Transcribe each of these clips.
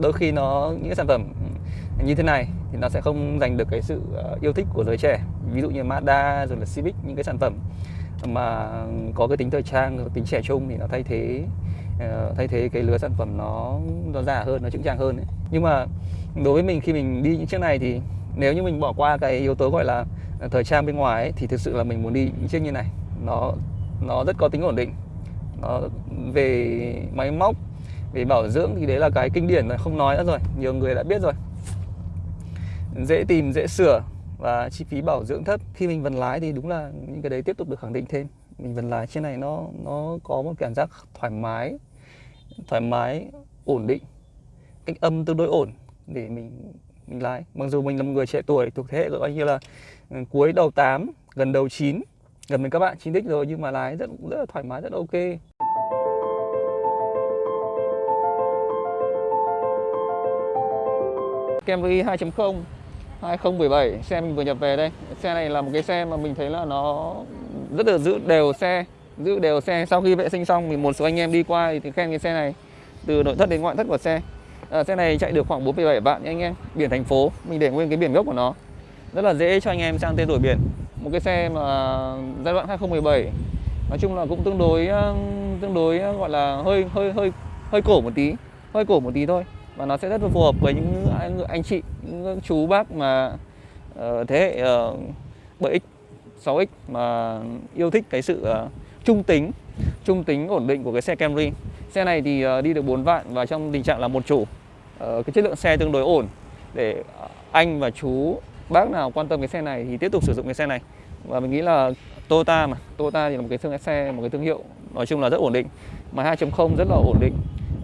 đôi khi nó những cái sản phẩm như thế này thì nó sẽ không giành được cái sự ờ, yêu thích của giới trẻ. Ví dụ như Mazda rồi là Civic những cái sản phẩm mà có cái tính thời trang tính trẻ trung thì nó thay thế ờ, thay thế cái lứa sản phẩm nó nó giả hơn nó chững trang hơn ấy. nhưng mà đối với mình khi mình đi những chiếc này thì nếu như mình bỏ qua cái yếu tố gọi là ờ, thời trang bên ngoài ấy, thì thực sự là mình muốn đi những chiếc như này. Nó nó rất có tính ổn định. Nó về máy móc vì bảo dưỡng thì đấy là cái kinh điển rồi không nói nữa rồi, nhiều người đã biết rồi. Dễ tìm, dễ sửa và chi phí bảo dưỡng thấp. Khi mình vần lái thì đúng là những cái đấy tiếp tục được khẳng định thêm. Mình vần lái trên này nó nó có một cảm giác thoải mái thoải mái, ổn định. Cách âm tương đối ổn để mình mình lái. Mặc dù mình là một người trẻ tuổi, thuộc thế hệ gọi như là ừ, cuối đầu 8 gần đầu 9 gần mình các bạn chín đích rồi, nhưng mà lái rất rất là thoải mái, rất ok. Camry 2.0 2017 xe mình vừa nhập về đây. Xe này là một cái xe mà mình thấy là nó rất là giữ đều xe giữ đều xe. Sau khi vệ sinh xong thì một số anh em đi qua thì khen cái xe này từ nội thất đến ngoại thất của xe. À, xe này chạy được khoảng 4,7 vạn nha anh em. Biển thành phố mình để nguyên cái biển gốc của nó. Rất là dễ cho anh em sang tên đổi biển. Một cái xe mà giai đoạn 2017 nói chung là cũng tương đối tương đối gọi là hơi hơi hơi hơi cổ một tí hơi cổ một tí thôi và nó sẽ rất là phù hợp với những anh, anh chị những chú bác mà uh, thế hệ uh, 7x 6x mà yêu thích cái sự uh, trung tính trung tính ổn định của cái xe Camry. Xe này thì uh, đi được 4 vạn và trong tình trạng là một chủ uh, cái chất lượng xe tương đối ổn. Để anh và chú bác nào quan tâm cái xe này thì tiếp tục sử dụng cái xe này. Và mình nghĩ là Toyota mà Toyota thì là một cái thương xe một cái thương hiệu nói chung là rất ổn định mà 2.0 rất là ổn định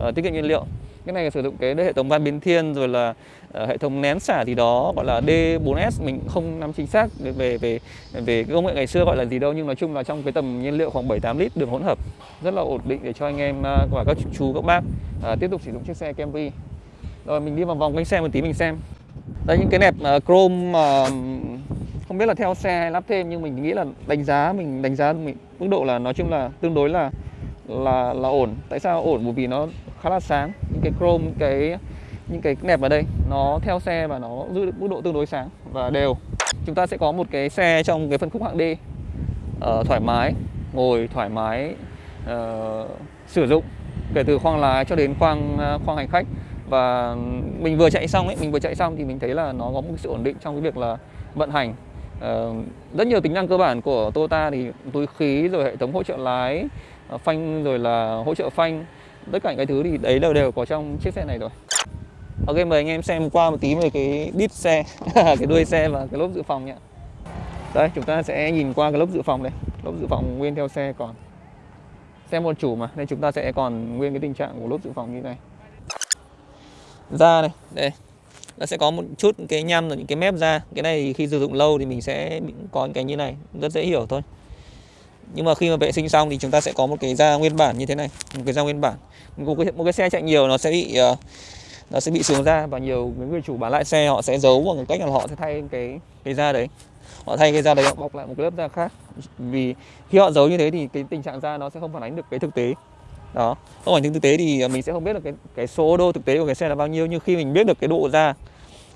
uh, tiết kiệm nhiên liệu cái này sử dụng cái hệ thống van biến thiên rồi là uh, hệ thống nén xả thì đó gọi là D4S mình không nắm chính xác về về về cái công nghệ ngày xưa gọi là gì đâu nhưng nói chung là trong cái tầm nhiên liệu khoảng 7 8 lít đường hỗn hợp rất là ổn định để cho anh em uh, và các chú các bác uh, tiếp tục sử dụng chiếc xe Camry. Rồi mình đi vào vòng quanh xe một tí mình xem. Đây những cái nẹp uh, chrome uh, không biết là theo xe hay lắp thêm nhưng mình nghĩ là đánh giá mình đánh giá mình mức độ là nói chung là tương đối là là là ổn. Tại sao ổn? Bởi vì nó khá là sáng những cái chrome những cái những cái nẹp ở đây. Nó theo xe và nó giữ được mức độ tương đối sáng và đều. Chúng ta sẽ có một cái xe trong cái phân khúc hạng D uh, thoải mái ngồi thoải mái uh, sử dụng kể từ khoang lái cho đến khoang uh, khoang hành khách. Và mình vừa chạy xong ấy mình vừa chạy xong thì mình thấy là nó có một sự ổn định trong cái việc là vận hành. Uh, rất nhiều tính năng cơ bản của Toyota thì túi khí rồi hệ thống hỗ trợ lái uh, phanh rồi là hỗ trợ phanh tất cả những cái thứ thì đấy đều đều có trong chiếc xe này rồi. Ok, mời anh em xem qua một tí về cái đít xe, cái đuôi xe và cái lốp dự phòng nhé. Đây, chúng ta sẽ nhìn qua cái lốp dự phòng đây. Lốp dự phòng nguyên theo xe còn xe một chủ mà, nên chúng ta sẽ còn nguyên cái tình trạng của lốp dự phòng như này. Da này, đây. Nó sẽ có một chút cái nhăm rồi những cái mép da. Cái này khi sử dụng lâu thì mình sẽ có cái như này, rất dễ hiểu thôi nhưng mà khi mà vệ sinh xong thì chúng ta sẽ có một cái da nguyên bản như thế này một cái da nguyên bản. Một cái, một cái xe chạy nhiều nó sẽ bị uh, nó sẽ bị xuống da và nhiều người chủ bán lại xe họ sẽ giấu bằng cách là họ sẽ thay cái cái da đấy. Họ thay cái da đấy họ bọc lại một lớp da khác. Vì khi họ giấu như thế thì cái tình trạng da nó sẽ không phản ánh được cái thực tế. Đó không phải thực tế thì mình sẽ không biết được cái cái số đô thực tế của cái xe là bao nhiêu nhưng khi mình biết được cái độ da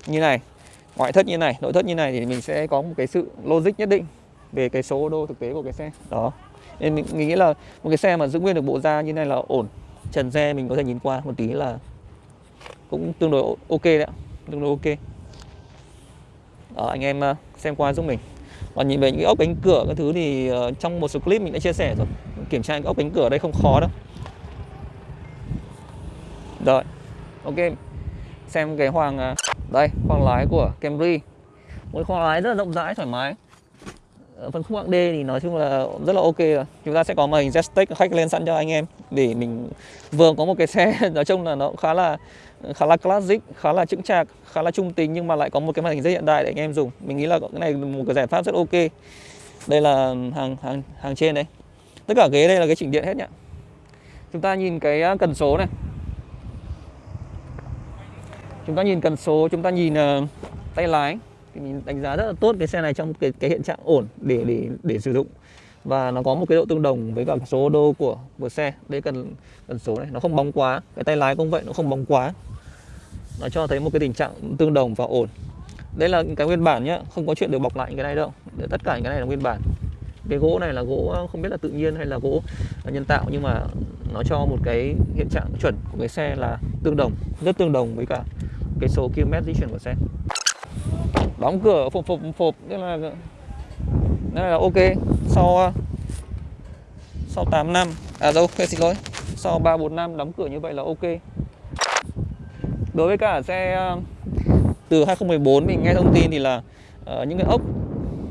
như này ngoại thất như này nội thất như này thì mình sẽ có một cái sự logic nhất định về cái số đô thực tế của cái xe. Đó. Nên mình, nghĩ là một cái xe mà giữ nguyên được bộ da như này là ổn. Trần xe mình có thể nhìn qua một tí là cũng tương đối ok đấy tương đối ok. Đó, anh em ờ, xem qua giúp mình. Còn nhìn về những cái ốc cánh cửa cái thứ thì uh, trong một số clip mình đã chia sẻ rồi. Kiểm tra cái ốc cánh cửa đây không khó đâu. Rồi ok. Xem cái hoàng ờ, đây khoang lái của Camry. Một khoang lái rất là rộng rãi thoải mái. Ờ, phân khúc hạng D thì nói chung là rất là ok rồi. Chúng ta sẽ có màn hình Jetstack khách lên sẵn cho anh em để mình vừa có một cái xe nói chung là nó khá là khá là classic khá là chững chạc khá là trung tính nhưng mà lại có một cái màn hình rất hiện đại để anh em dùng. Mình nghĩ là cái này một cái giải pháp rất ok. Đây là hàng hàng hàng trên đấy. Tất cả ghế đây là cái chỉnh điện hết nhá chúng ta nhìn cái à, cần số này. Chúng ta nhìn cần số chúng ta nhìn uh, tay lái thì mình đánh giá rất là tốt cái xe này trong cái cái hiện trạng ổn để để để sử dụng. Và nó có một cái độ tương đồng với cả số đô của của xe. Đây cần cần số này. Nó không bóng quá. Cái tay lái cũng vậy, nó không bóng quá. Nó cho thấy một cái tình trạng tương đồng và ổn. Đây là cái nguyên bản nhá. Không có chuyện được bọc lại cái này đâu. Tất cả những cái này là nguyên bản. Cái gỗ này là gỗ, không biết là tự nhiên hay là gỗ nhân tạo, nhưng mà nó cho một cái hiện trạng chuẩn của cái xe là tương đồng, rất tương đồng với cả cái số km di chuyển của xe đóng cửa phộp phộp phộp tức là đây là ok. Sau ờ, sau 8 năm. À đâu xin lỗi. Sau 3 4 năm đóng cửa như vậy là ok. Đối với cả xe ờ, từ 2014 mình nghe thông tin thì là uh, những cái ốc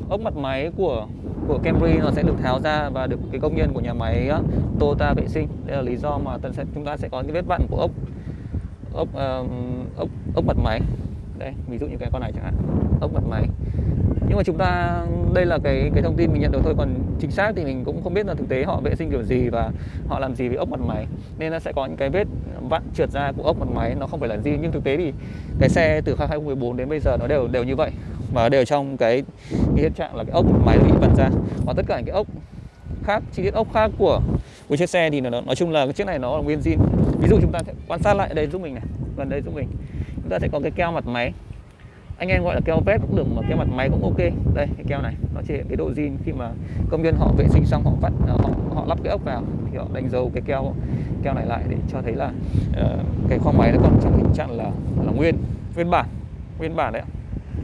ốc mặt máy của của Camry nó sẽ được tháo ra và được cái công nhân của nhà máy uh, Toyota vệ sinh. Đây là lý do mà sẽ chúng ta sẽ có những vết vặn của ốc ốc uh, ốc ốc mặt máy đây ví dụ như cái con này chẳng hạn. Ốc mặt máy. Nhưng mà chúng ta đây là cái cái thông tin mình nhận được thôi còn chính xác thì mình cũng không biết là thực tế họ vệ sinh kiểu gì và họ làm gì với ốc mặt máy. Nên nó sẽ có những cái vết vặn trượt ra của ốc mặt máy nó không phải là gì nhưng thực tế thì cái xe từ 2014 đến bây giờ nó đều đều như vậy. Và đều trong cái, cái hiện trạng là cái ốc mặt máy bị vặn ra. Và tất cả những cái ốc khác chi tiết ốc khác của của chiếc xe thì nó nói chung là cái chiếc này nó là nguyên zin. Ví dụ chúng ta sẽ quan sát lại đây giúp mình này gần đây giúp mình. Chúng ta sẽ có cái keo mặt máy. Anh em gọi là keo vét cũng được mà keo mặt máy cũng ok. Đây cái keo này nó thể hiện cái độ zin khi mà công nhân họ vệ sinh xong họ vắt à, họ họ lắp cái ốc vào thì họ đánh dấu cái keo keo này lại để cho thấy là uh, cái khoang máy nó còn trong tình trạng là là nguyên nguyên bản nguyên bản đấy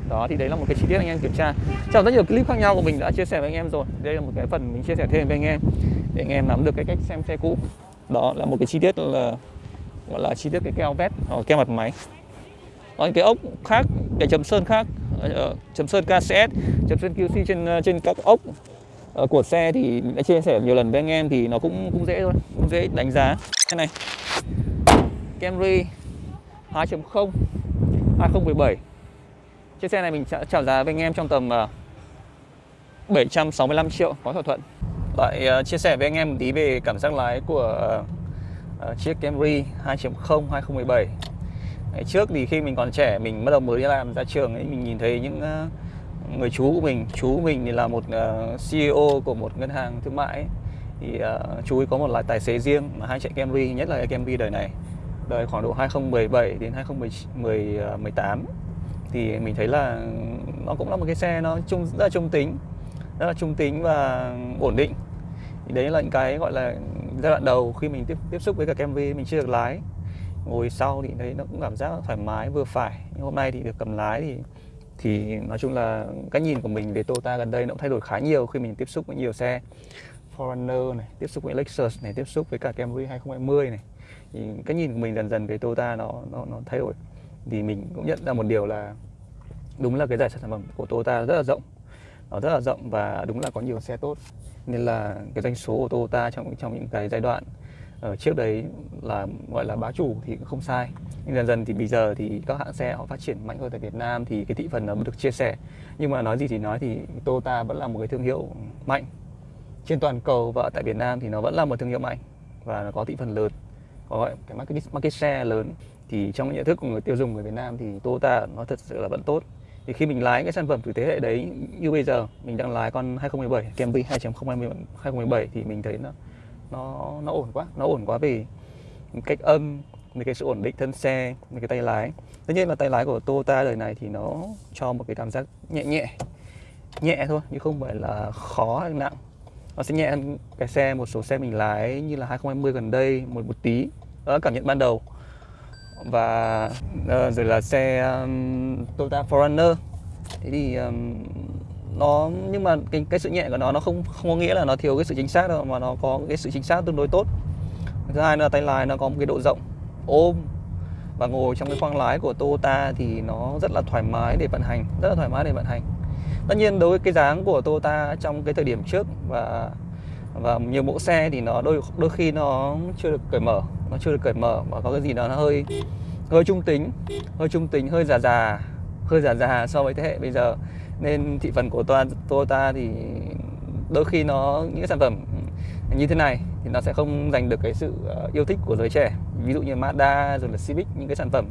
đó thì đấy là một cái chi tiết anh em kiểm tra. Trong rất nhiều clip khác nhau của mình đã chia sẻ với anh em rồi. Đây là một cái phần mình chia sẻ thêm với anh em để anh em nắm được cái cách xem xe cũ. Đó là một cái chi tiết là gọi là chi tiết cái keo vét hoặc keo mặt máy. Có những cái ốc khác cái chấm sơn khác ờ, ờ, chấm sơn KCS chấm sơn QC trên ờ, trên các ốc của xe thì đã chia sẻ nhiều lần với anh em thì nó cũng cũng dễ thôi cũng dễ đánh giá. Cái này Camry 2.0 2017 chiếc xe này mình sẽ chào giá với anh em trong tầm 765 triệu có thỏa thuận. Lại uh, chia sẻ với anh em một tí về cảm giác lái của uh, chiếc Camry 2.0 2017 Ngày trước thì khi mình còn trẻ mình bắt đầu mới đi làm ra trường ấy mình nhìn thấy những uh, người chú của mình chú của mình thì là một ờ, uh, CEO của một ngân hàng thương mại ấy. thì uh, chú ấy có một loại tài xế riêng mà hai chạy Camry nhất là cái Camry đời này. Đời khoảng độ 2017 đến 2018 thì mình thấy là nó cũng là một cái xe nó trung rất là trung tính rất là trung tính và ổn định. Thì đấy là những cái gọi là giai đoạn đầu khi mình tiếp tiếp xúc với cả Camry mình chưa được lái. Ngồi sau thì thấy nó cũng cảm giác thoải mái vừa phải. Nhưng hôm nay thì được cầm lái thì thì nói chung là cái nhìn của mình về Toyota gần đây nó cũng thay đổi khá nhiều khi mình tiếp xúc với nhiều xe Forerunner này, tiếp xúc với Lexus này, tiếp xúc với cả Camry 2020 này. Thì cái nhìn của mình dần dần về Toyota nó nó nó thay đổi. Thì mình cũng nhận ra một điều là đúng là cái giải sản phẩm của Toyota rất là rộng rất là rộng và đúng là có nhiều xe tốt. Nên là cái doanh số của Toyota trong trong những cái giai đoạn ở trước đấy là gọi là bá chủ thì cũng không sai. Nhưng dần dần thì bây giờ thì các hãng xe họ phát triển mạnh hơn tại Việt Nam thì cái thị phần nó được chia sẻ. Nhưng mà nói gì thì nói thì Toyota vẫn là một cái thương hiệu mạnh. Trên toàn cầu và tại Việt Nam thì nó vẫn là một thương hiệu mạnh và nó có thị phần lớn. Có gọi cái market, market share lớn. Thì trong nhận thức của người tiêu dùng người Việt Nam thì Toyota nó thật sự là vẫn tốt thì khi mình lái cái sản phẩm từ thế hệ đấy như bây giờ, mình đang lái con 2017 Camry 2.0 2017 thì mình thấy nó nó nó ổn quá, nó ổn quá vì cách âm về cái sự ổn định thân xe về cái tay lái. Tất nhiên là tay lái của Toyota đời này thì nó cho một cái cảm giác nhẹ nhẹ nhẹ thôi, chứ không phải là khó hay nặng. Nó sẽ nhẹ hơn cái xe, một số xe mình lái như là 2020 gần đây, một một tí. Đó là cảm nhận ban đầu và uh, rồi là xe um, Toyota Forerunner. Thế thì um, nó nhưng mà cái cái sự nhẹ của nó nó không không có nghĩa là nó thiếu cái sự chính xác đâu mà nó có cái sự chính xác tương đối tốt. Thứ hai là tay lái nó có một cái độ rộng ôm. Và ngồi trong cái khoang lái của Toyota thì nó rất là thoải mái để vận hành rất là thoải mái để vận hành. Tất nhiên đối với cái dáng của Toyota trong cái thời điểm trước và và nhiều mẫu xe thì nó đôi đôi khi nó chưa được cởi mở nó chưa được cởi mở và có cái gì đó nó hơi hơi trung tính, hơi trung tính, hơi già già, hơi già già so với thế hệ bây giờ nên thị phần của Toyota thì đôi khi nó, những cái sản phẩm như thế này thì nó sẽ không giành được cái sự ờ, yêu thích của giới trẻ ví dụ như Mazda rồi là Civic, những cái sản phẩm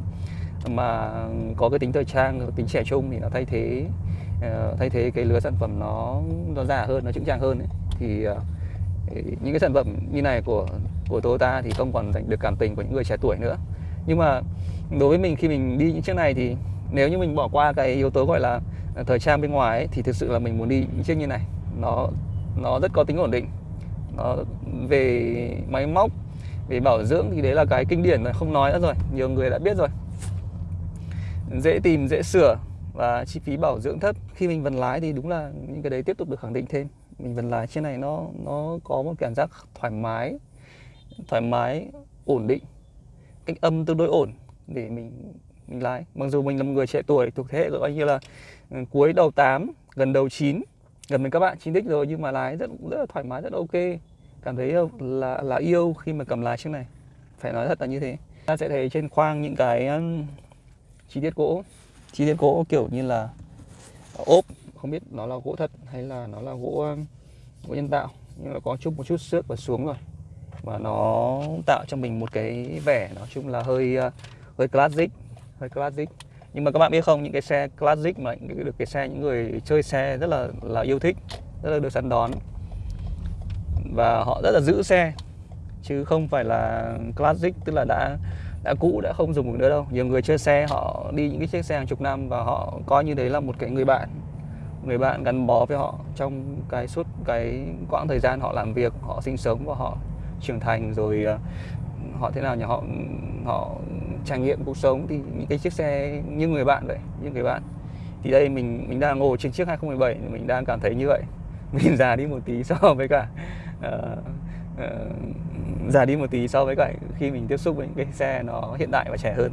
mà có cái tính thời trang tính trẻ trung thì nó thay thế ờ, thay thế cái lứa sản phẩm nó nó già hơn, nó chững trang hơn ấy. Ờ, thì những cái sản phẩm như này của của Toyota thì không còn giành được cảm tình của những người trẻ tuổi nữa. Nhưng mà đối với mình khi mình đi những chiếc này thì nếu như mình bỏ qua cái yếu tố gọi là à, thời trang bên ngoài ấy, thì thực sự là mình muốn đi những chiếc như này. Nó nó rất có tính ổn định. Nó về máy móc về bảo dưỡng thì đấy là cái kinh điển rồi không nói nữa rồi nhiều người đã biết rồi. Dễ tìm dễ sửa và chi phí bảo dưỡng thấp. Khi mình vần lái thì đúng là những cái đấy tiếp tục được khẳng định thêm. Mình vần lái trên này nó nó có một cảm giác thoải mái thoải mái, ổn định. Cách âm tương đối ổn để mình mình lái. Mặc dù mình là một người trẻ tuổi, thuộc thế hệ gọi như là ừ, cuối đầu 8 gần đầu 9 gần với các bạn 9 x rồi, nhưng mà lái rất rất là thoải mái, rất ok. Cảm thấy là là yêu khi mà cầm lái chiếc này. Phải nói thật là như thế. Ta sẽ thấy trên khoang những cái ừ, chi tiết gỗ. Chi tiết gỗ kiểu như là ốp, không biết nó là gỗ thật hay là nó là gỗ ừ, gỗ nhân tạo. Nhưng mà có chút, một chút xước và xuống rồi và nó tạo cho mình một cái vẻ nói chung là hơi ờ, hơi classic hơi classic. Nhưng mà các bạn biết không, những cái xe classic mà những được cái xe, những người chơi xe rất là là yêu thích, rất là được săn đón. Và họ rất là giữ xe, chứ không phải là classic, tức là đã đã cũ, đã không dùng được nữa đâu. Nhiều người chơi xe, họ đi những cái chiếc xe hàng chục năm và họ coi như đấy là một cái người bạn người bạn gắn bó với họ trong cái suốt, cái quãng thời gian họ làm việc, họ sinh sống và họ trưởng thành rồi ờ, họ thế nào nhỉ họ họ trải nghiệm cuộc sống thì những cái chiếc xe như người bạn vậy như người bạn. Thì đây mình mình đang ngồi trên chiếc 2017 mình đang cảm thấy như vậy. Mình già đi một tí so với cả uh, uh, già đi một tí so với cả khi mình tiếp xúc với những cái xe nó hiện đại và trẻ hơn.